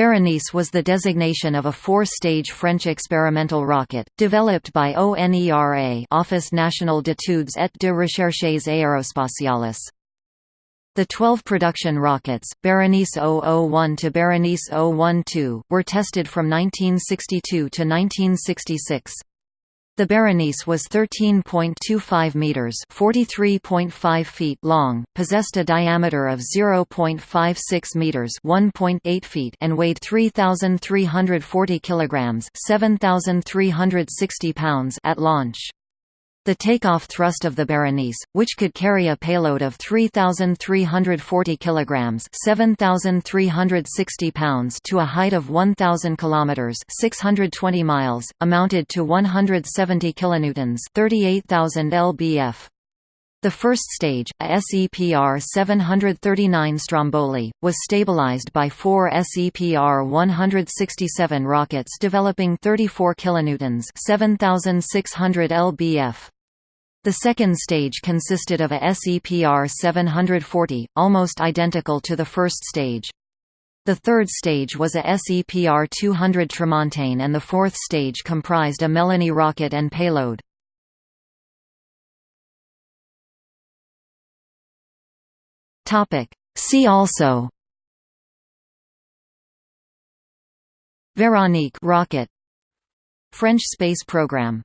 Berenice was the designation of a four-stage French experimental rocket, developed by ONERA Office National d'études et de recherches aérospatiales. The 12 production rockets, Berenice 001 to Berenice 012, were tested from 1962 to 1966. The Berenice was 13.25 meters, 43.5 feet long, possessed a diameter of 0.56 meters, 1.8 feet, and weighed 3340 kilograms, 7360 pounds at launch. The takeoff thrust of the Berenice, which could carry a payload of 3,340 kilograms (7,360 pounds) to a height of 1,000 kilometers (620 miles), amounted to 170 kilonewtons (38,000 lbf). The first stage, a SEPR 739 Stromboli, was stabilized by four SEPR 167 rockets developing 34 kilonewtons (7600 lbf). The second stage consisted of a SEPR 740, almost identical to the first stage. The third stage was a SEPR 200 Tramontane and the fourth stage comprised a Melanie rocket and payload. See also Veronique rocket. French space program